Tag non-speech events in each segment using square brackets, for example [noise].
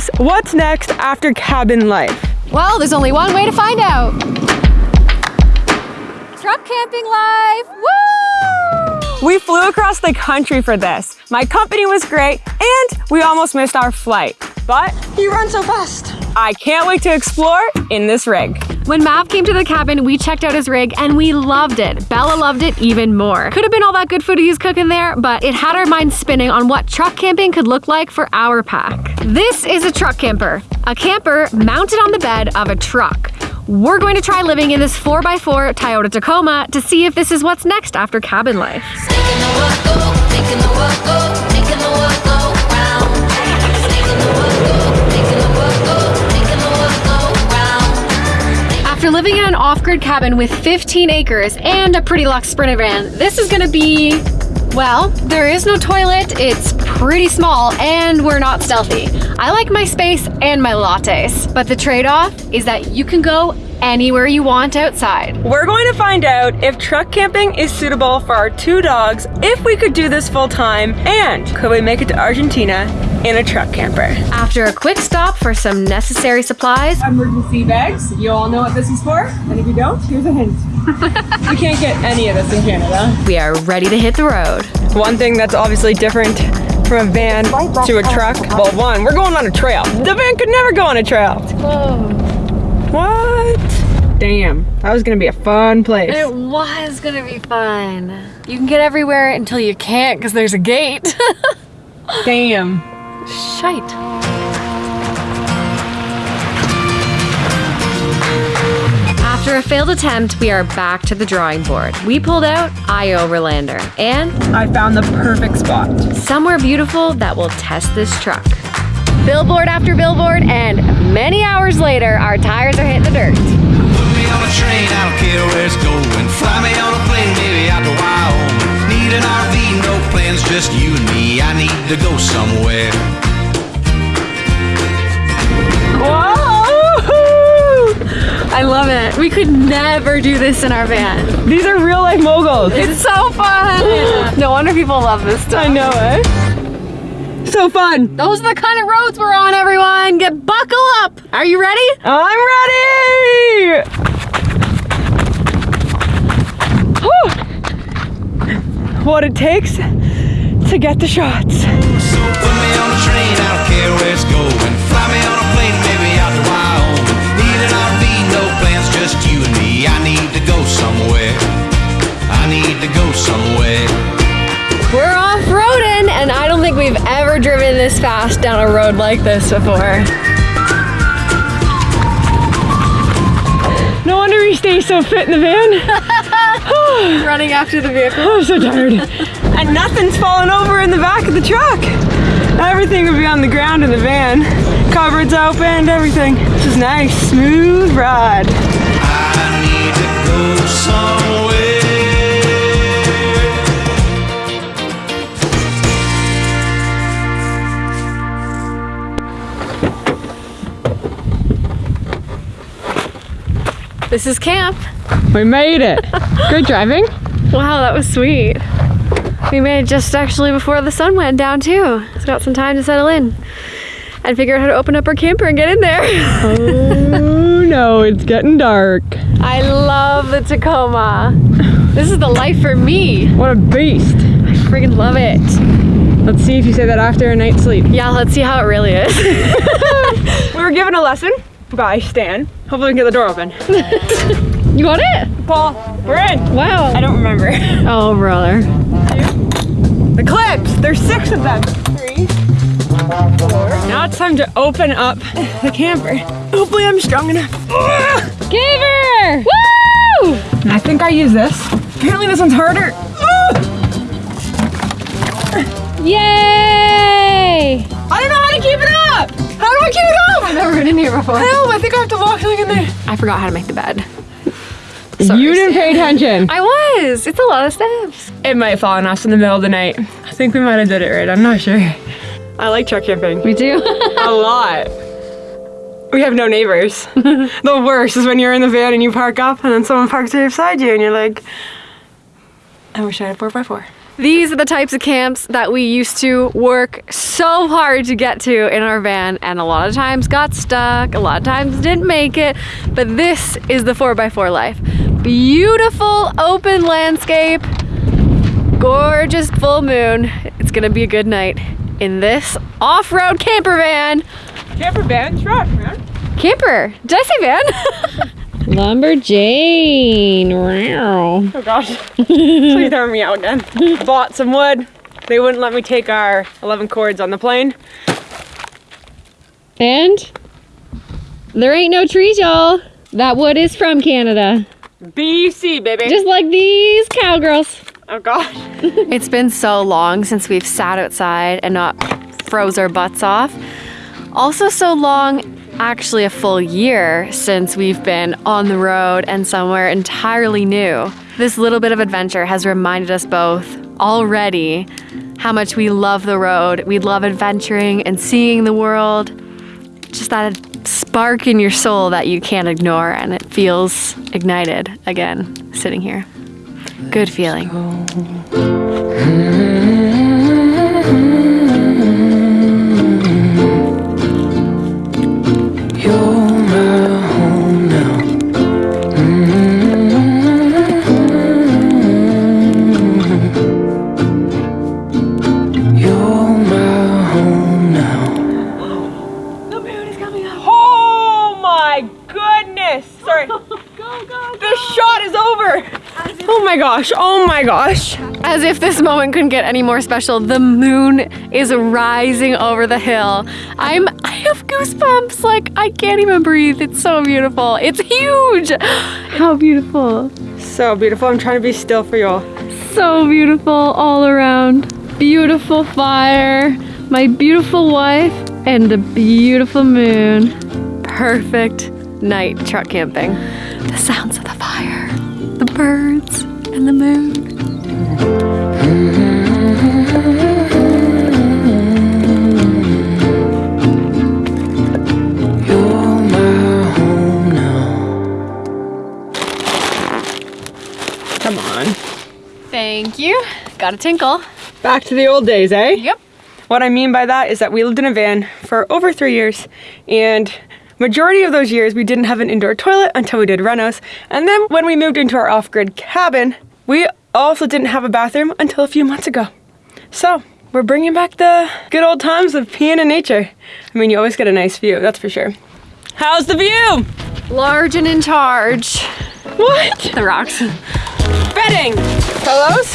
us what's next after cabin life. Well, there's only one way to find out. Truck camping life! Woo! We flew across the country for this. My company was great and we almost missed our flight. But You run so fast. I can't wait to explore in this rig. When Mav came to the cabin, we checked out his rig and we loved it. Bella loved it even more. Could have been all that good food he's cooking there, but it had our minds spinning on what truck camping could look like for our pack. This is a truck camper, a camper mounted on the bed of a truck. We're going to try living in this 4x4 Toyota Tacoma to see if this is what's next after cabin life. After living in an off-grid cabin with 15 acres and a pretty luxe Sprinter van, this is gonna be, well, there is no toilet, it's pretty small, and we're not stealthy. I like my space and my lattes, but the trade-off is that you can go anywhere you want outside. We're going to find out if truck camping is suitable for our two dogs, if we could do this full time, and could we make it to Argentina in a truck camper. After a quick stop for some necessary supplies, Emergency bags. You all know what this is for, and if you don't, here's a hint. [laughs] you can't get any of this in Canada. we are ready to hit the road. One thing that's obviously different from a van to a truck, well, one, we're going on a trail. The van could never go on a trail. What? Damn, that was gonna be a fun place. It was gonna be fun. You can get everywhere until you can't because there's a gate. [laughs] Damn. Shite. After a failed attempt, we are back to the drawing board. We pulled out iOverlander and I found the perfect spot. somewhere beautiful that will test this truck. Billboard after billboard, and many hours later, our tires are hitting the dirt. Put me on a train, I don't care where it's going. Fly me on a plane, maybe out to Wyoming. Need an RV, no plans, just you and me. I need to go somewhere. Whoa! I love it. We could never do this in our van. These are real life moguls. It's so fun. no wonder people love this stuff. I know, eh? So fun. Those are the kind of roads we're on, everyone. Get buckle up. Are you ready? I'm ready! What it takes to get the shots. So put me on a train, I don't care where it's going. Fly me on a plane, maybe out to Wyoming. Need an RV, no plans, just you and me. I need to go somewhere. I need to go somewhere. We're off-roading, and I don't think we've ever driven this fast down a road like this before. No wonder we stay so fit in the van. [laughs] [laughs] Running after the vehicle. I'm so tired. and nothing's falling over in the back of the truck. Everything would be on the ground in the van. Cupboards open, everything. This is nice, smooth ride. I need to go somewhere. This is camp. We made it. Good driving. Wow, that was sweet. We made it just actually before the sun went down too. It's got some time to settle in and figure out how to open up our camper and get in there. Oh no, it's getting dark. I love the Tacoma. This is the life for me. What a beast. I freaking love it. Let's see if you say that after a night's sleep. Yeah, let's see how it really is. [laughs] We were given a lesson by Stan. Hopefully we can get the door open. [laughs] you got it? Paul, we're in. Wow. I don't remember. [laughs] Oh, brother. The clips, there's six of them. Three, four. Now it's time to open up the camper. Hopefully I'm strong enough. [gasps] Ugh. Woo! I think I use this. Apparently this one's harder. Ugh. [gasps] Yay! I don't know how to keep it up. How do I keep it up? I've never been in here before. Help, I think I have to walk like in there. I forgot how to make the bed. Sorry, you didn't pay attention. I was. It's a lot of steps. It might fall on us in the middle of the night. I think we might have did it right. I'm not sure. I like truck camping. We do. A [laughs] lot. We have no neighbors. [laughs] the worst is when you're in the van and you park up and then someone parks right beside you and you're like, I wish I had a 4x4. These are the types of camps that we used to work so hard to get to in our van, and a lot of times got stuck, a lot of times didn't make it. But this is the 4x4 life. Beautiful open landscape, gorgeous full moon. It's gonna be a good night in this off road camper van. Camper van truck, man. Camper. Did I say van? [laughs] Lumberjane. Wow. Oh gosh. [laughs] Please throw me out again. [laughs] Bought some wood. They wouldn't let me take our 11 cords on the plane. And there ain't no trees, y'all. That wood is from Canada. BC, baby. Just like these cowgirls. oh gosh. [laughs] It's been so long since we've sat outside and not froze our butts off. Also, so long, actually, a full year since we've been on the road and somewhere entirely new. This little bit of adventure has reminded us both already how much we love the road. We love adventuring and seeing the world. Just that spark in your soul that you can't ignore, and it feels ignited again sitting here. Good feeling. My gosh. Oh my gosh. As if this moment couldn't get any more special, the moon is rising over the hill. I'm I have goosebumps. Like I can't even breathe. It's so beautiful. It's huge. [gasps] How beautiful. So beautiful. I'm trying to be still for y'all. So beautiful all around. Beautiful fire. My beautiful wife and the beautiful moon. Perfect night truck camping. The sounds of the fire, the birds, and the moon. You're my home now. Come on. Thank you. Got a tinkle. Back to the old days, eh? Yep. What I mean by that is that we lived in a van for over three years, and majority of those years we didn't have an indoor toilet until we did renos. And then when we moved into our off-grid cabin, we also didn't have a bathroom until a few months ago. So we're bringing back the good old times of peeing in nature. I mean, you always get a nice view, that's for sure. How's the view? Large and in charge. What? The rocks. Bedding. Pillows.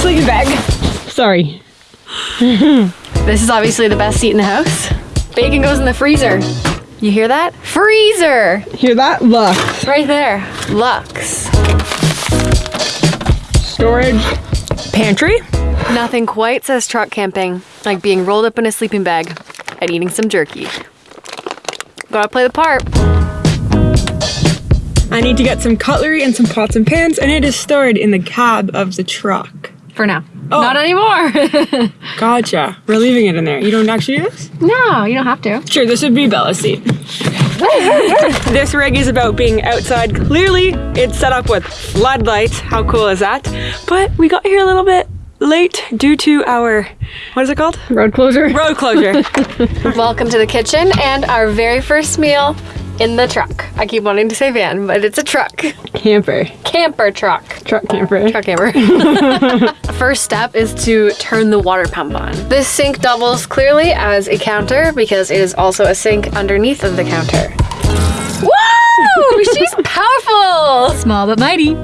Sleeping bag. Sorry. [laughs] This is obviously the best seat in the house. Bacon goes in the freezer. You hear that? Freezer! Hear that? Lux. Right there. Lux. Storage. Pantry. Nothing quite says truck camping like being rolled up in a sleeping bag and eating some jerky. Gotta play the part. I need to get some cutlery and some pots and pans, and it is stored in the cab of the truck. For now. Oh. Not anymore. [laughs] Gotcha. We're leaving it in there. You don't actually do this? no, you don't have to. Sure, this would be Bella's seat. [laughs] this rig is about being outside. Clearly, it's set up with floodlights. How cool is that? But we got here a little bit late due to our, what is it called? Road closure. Road closure. [laughs] Welcome to the kitchen and our very first meal in the truck. I keep wanting to say van, but it's a truck. camper. Camper truck. Truck camper. Truck camper. [laughs] First step is to turn the water pump on. This sink doubles clearly as a counter because it is also a sink underneath of the counter. Woo! [laughs] She's powerful! Small but mighty.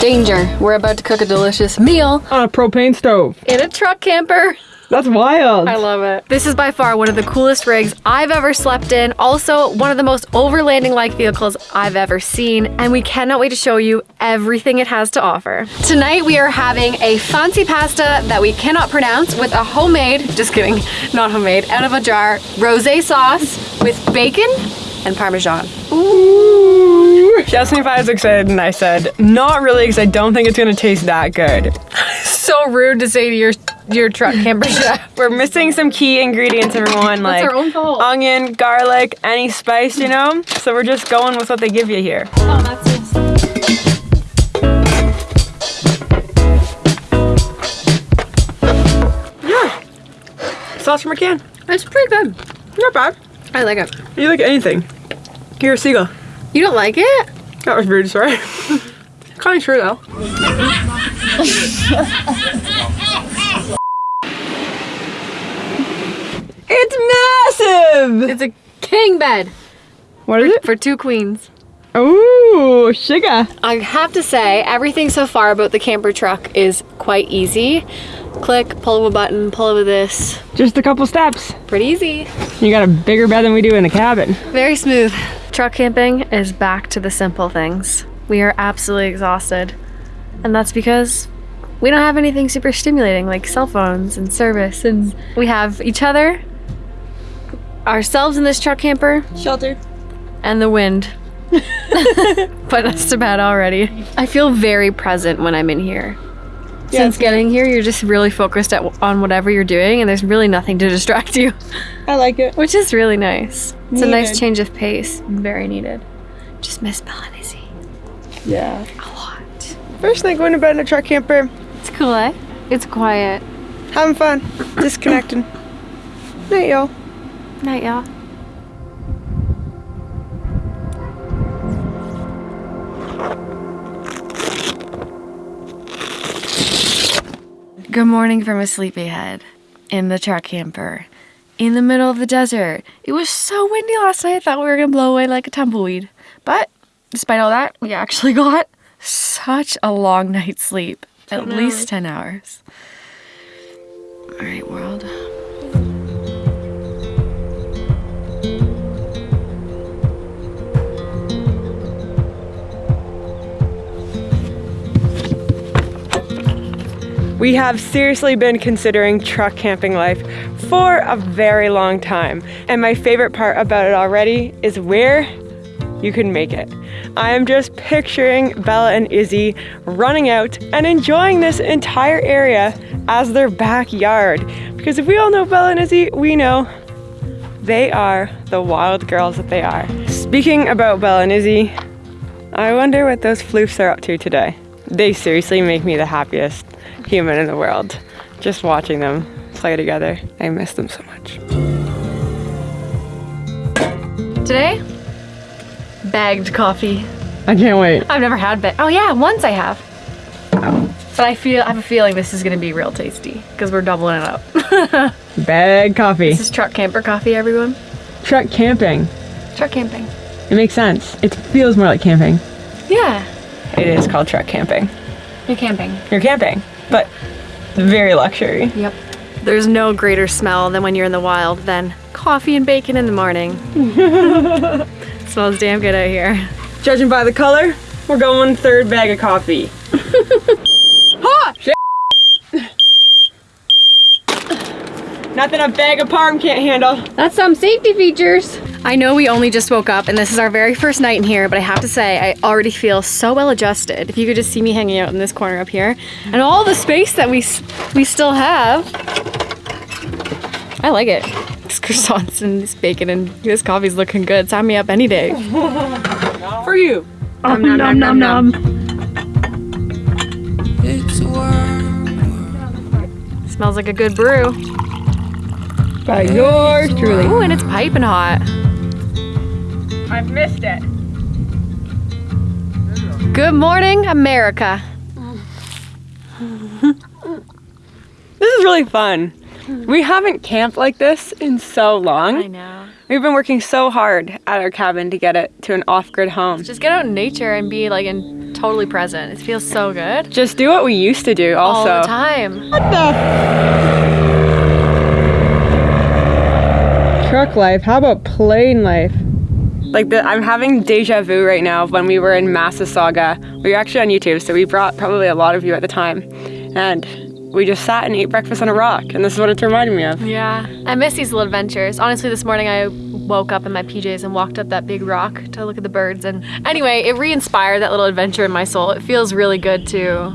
Danger. We're about to cook a delicious meal On a propane stove. in a truck camper. That's wild. I love it. This is by far one of the coolest rigs I've ever slept in. Also, one of the most overlanding like vehicles I've ever seen. And we cannot wait to show you everything it has to offer. Tonight, we are having a fancy pasta that we cannot pronounce with a homemade, just kidding, not homemade, out of a jar, rose sauce with bacon and parmesan. Ooh she asked me if I was excited and I said, not really because I don't think it's going to taste that good. [laughs] so rude to say to your your truck camper [laughs] chef. We're missing some key ingredients, everyone, like onion, garlic, any spice, you know? So we're just going with what they give you here. Oh, yeah. Sauce from a can. It's pretty good. Not bad. I like it. You like anything. You're a seagull. You don't like it? That was rude, sorry. kind of true though. it's massive. It's a king bed What is it? for two queens. Ooh, sugar. I have to say, everything so far about the camper truck is quite easy. Click, pull of a button, pull of this. Just a couple steps. Pretty easy. You got a bigger bed than we do in the cabin. Very smooth. Truck camping is back to the simple things. We are absolutely exhausted. And that's because we don't have anything super stimulating like cell phones and service. And we have each other, ourselves in this truck camper, Shelter. and the wind. [laughs] [laughs] but that's too bad already. I feel very present when I'm in here. Since getting here, you're just really focused at, on whatever you're doing, and there's really nothing to [laughs] distract you, I like it. which is really nice. It's a nice change of pace. Very needed. Just miss Izzy Yeah. a lot. First night going to bed in a truck camper. It's cool, eh? It's quiet. Having fun. Disconnecting. [coughs] Night, y'all. Night, y'all. Good morning from a sleepyhead in the truck camper in the middle of the desert. It was so windy last night, I thought we were gonna blow away like a tumbleweed. But despite all that, we actually [laughs] got such a long night's sleep at least 10 hours. All right, world. We have seriously been considering truck camping life for a very long time. And my favorite part about it already is where you can make it. I am just picturing Bella and Izzy running out and enjoying this entire area as their backyard. Because if we all know Bella and Izzy, we know they are the wild girls that they are. Speaking about Bella and Izzy, I wonder what those floofs are up to today. They seriously make me the happiest human in the world. Just watching them play together. I miss them so much. Today, bagged coffee. I can't wait. I've never had bag. Oh yeah, once I have. But I feel I have a feeling this is gonna be real tasty because we're doubling it up. [laughs] Bag coffee. this is truck camper coffee, everyone. Truck camping. Truck camping. It makes sense. It feels more like camping. Yeah, It is called truck camping. you're camping. You're camping, but very luxury. Yep. There's no greater smell than when you're in the wild than coffee and bacon in the morning. [laughs] smells damn good out here. Judging by the color, we're going third bag of coffee. [laughs] ha! Shit. Nothing a bag of parm can't handle. That's some safety features. I know we only just woke up and this is our very first night in here, but I have to say, I already feel so well adjusted. If you could just see me hanging out in this corner up here and all the space that we we still have. I like it. This croissants and this bacon and this coffee's looking good. Sign me up any day. [laughs] For you. Nom nom nom nom. It's a. Smells like a good brew. By yours truly. Ooh, and it's piping hot. I've missed it. Good morning, America. This is really fun. We haven't camped like this in so long. I know. We've been working so hard at our cabin to get it to an off-grid home. Just get out in nature and be like in totally present. It feels so good. Just do what we used to do also. All also. the time. What the? Truck life. How about plane life? Like the, I'm having deja vu right now of when we were in Massasauga. We were actually on YouTube, so we brought probably a lot of you at the time. And we just sat and ate breakfast on a rock, and this is what it's reminding me of. Yeah. I miss these little adventures. Honestly, this morning I woke up in my PJs and walked up that big rock to look at the birds. And anyway, it re inspired that little adventure in my soul. It feels really good to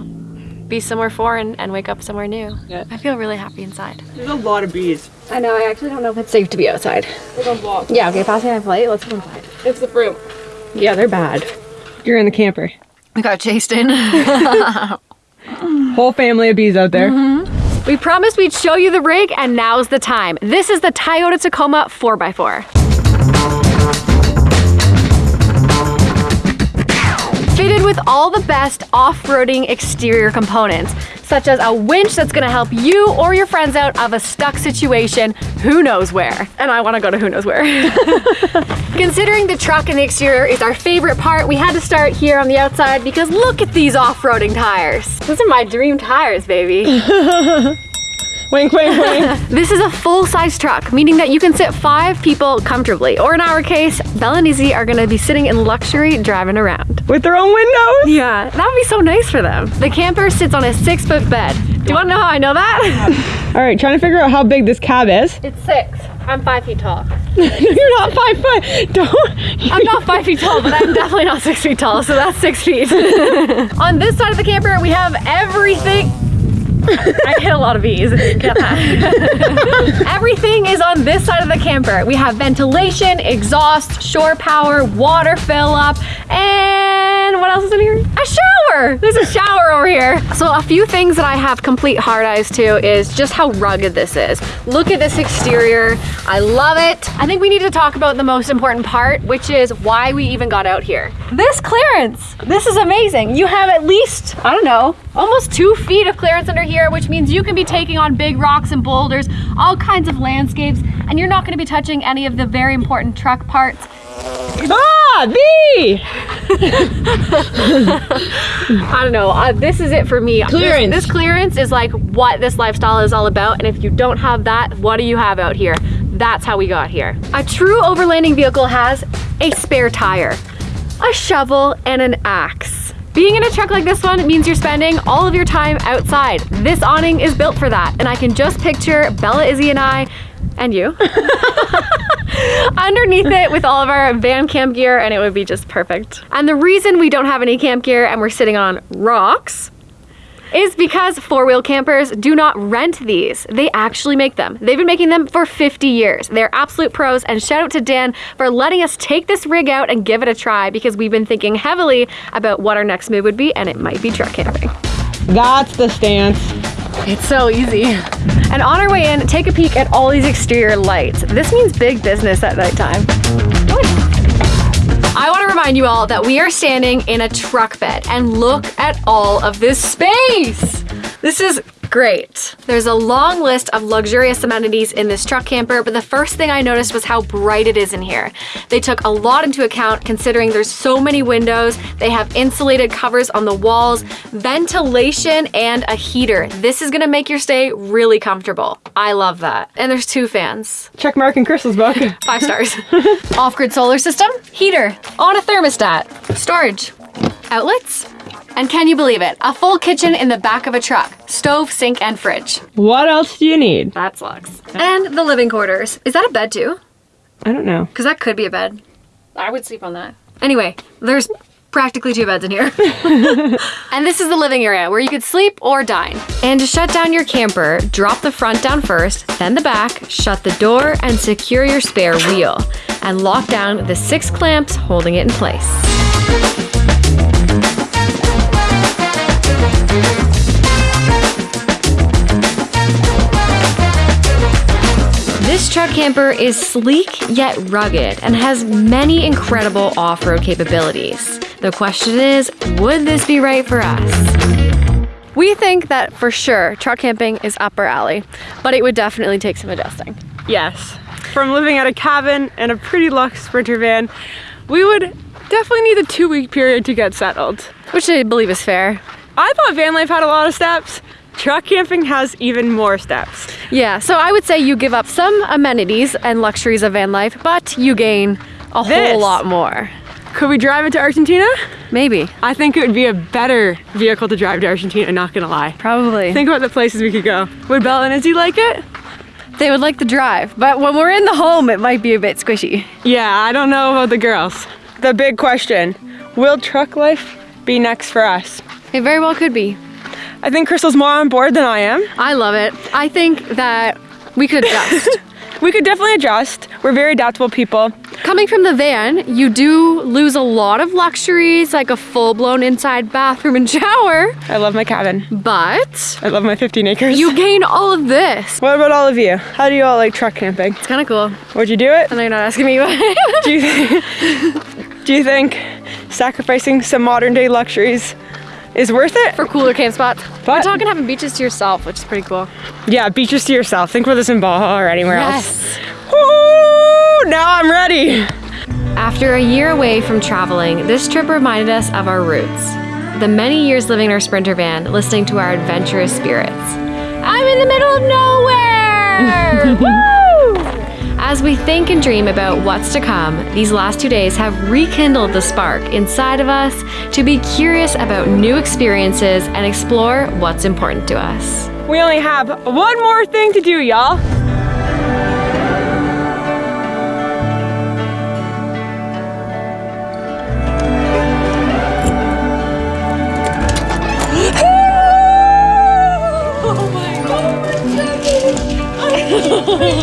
be somewhere foreign and wake up somewhere new. Yeah. I feel really happy inside. There's a lot of bees. I know, I actually don't know if it's safe to be outside. Yeah, okay, pass me my plate. Let's go inside. It's the fruit. Yeah, they're bad. You're in the camper. We got chased in. [laughs] Whole family of bees out there. Mm-hmm. We promised we'd show you the rig, and now's the time. This is the Toyota Tacoma 4x4. Fitted with all the best off-roading exterior components, such as a winch that's gonna help you or your friends out of a stuck situation, who knows where. And I wanna go to who knows where. [laughs] Considering the truck and the exterior is our favorite part, we had to start here on the outside because look at these off-roading tires. Those are my dream tires, baby. [laughs] Wink, wink, wink. [laughs] This is a full-size truck, meaning that you can sit five people comfortably. Or in our case, Bella and Izzy are gonna be sitting in luxury driving around. With their own windows. Yeah, that would be so nice for them. The camper sits on a six-foot bed. Do you wanna know how I know that? [laughs] All right, trying to figure out how big this cab is. it's six. I'm five feet tall. [laughs] You're not five foot. Don't. I'm not five feet tall, but I'm definitely not six feet tall, so that's six feet. on this side of the camper, we have everything. [laughs] I hit a lot of that. [laughs] Everything is on this side of the camper. We have ventilation, exhaust, shore power, water fill up, and what else is in here? A shower. There's a shower over here. So a few things that I have complete hard eyes to is just how rugged this is. Look at this exterior. I love it. I think we need to talk about the most important part, which is why we even got out here. This clearance. This is amazing. You have at least, I don't know, almost two feet of clearance under here, which means you can be taking on big rocks and boulders, all kinds of landscapes, and you're not gonna be touching any of the very important truck parts. Ah, B. I don't know. Uh, this is it for me. Clearance. This, this clearance is like what this lifestyle is all about. And if you don't have that, what do you have out here? That's how we got here. A true overlanding vehicle has a spare tire, a shovel, and an axe. Being in a truck like this one means you're spending all of your time outside. This awning is built for that. And I can just picture Bella, Izzy, and I, and you, [laughs] underneath it with all of our van camp gear and it would be just perfect. And the reason we don't have any camp gear and we're sitting on rocks is because four-wheel campers do not rent these. They actually make them. They've been making them for 50 years. They're absolute pros and shout out to Dan for letting us take this rig out and give it a try because we've been thinking heavily about what our next move would be and it might be truck camping. That's the stance. It's so easy. And on our way in, take a peek at all these exterior lights. This means big business at nighttime. I want to remind you all that we are standing in a truck bed and look at all of this space. This is great. There's a long list of luxurious amenities in this truck camper, but the first thing I noticed was how bright it is in here. They took a lot into account considering there's so many windows. They have insulated covers on the walls, ventilation, and a heater. This is gonna make your stay really comfortable. I love that. And there's two fans. Check Mark and Crystal's book. [laughs] Five stars. [laughs] Off-grid solar system, heater, on a thermostat, storage, outlets, and can you believe it? A full kitchen in the back of a truck, stove, sink, and fridge. What else do you need? That's luxe. And the living quarters. Is that a bed too? I don't know. Because that could be a bed. I would sleep on that. Anyway, there's practically two beds in here. [laughs] [laughs] and this is the living area where you could sleep or dine. And to shut down your camper, drop the front down first, then the back, shut the door, and secure your spare wheel. And lock down the six clamps holding it in place. Truck camper is sleek yet rugged and has many incredible off-road capabilities. The question is, would this be right for us? We think that for sure truck camping is up our alley, but it would definitely take some adjusting. Yes. From living at a cabin and a pretty luxe sprinter van, we would definitely need a two week period to get settled. Which I believe is fair. I thought van life had a lot of steps. Truck camping has even more steps. Yeah, so I would say you give up some amenities and luxuries of van life, but you gain a This. whole lot more. Could we drive it to Argentina? Maybe. I think it would be a better vehicle to drive to Argentina, not gonna lie. Probably. Think about the places we could go. Would Bella and Izzy like it? they would like the drive, but when we're in the home, it might be a bit squishy. Yeah, I don't know about the girls. The big question, will truck life be next for us? It very well could be. I think Crystal's more on board than I am. I love it. I think that we could adjust. [laughs] we could definitely adjust. We're very adaptable people. Coming from the van, you do lose a lot of luxuries like a full blown inside bathroom and shower, I love my cabin. but I love my 15 acres. you gain all of this. What about all of you? How do you all like truck camping? It's kind of cool. Would you do it? I know you're not asking me, but Do you, do you think sacrificing some modern day luxuries is worth it? for cooler camp spots. We're But- talking having beaches to yourself, which is pretty cool. Yeah, beaches to yourself. Think about this in Baja or anywhere else. Yes. Woo! Now I'm ready. After a year away from traveling, this trip reminded us of our roots. The many years living in our Sprinter van, listening to our adventurous spirits. I'm in the middle of nowhere! [laughs] Woo! As we think and dream about what's to come, these last two days have rekindled the spark inside of us to be curious about new experiences and explore what's important to us. We only have one more thing to do, y'all. [gasps] Oh [laughs]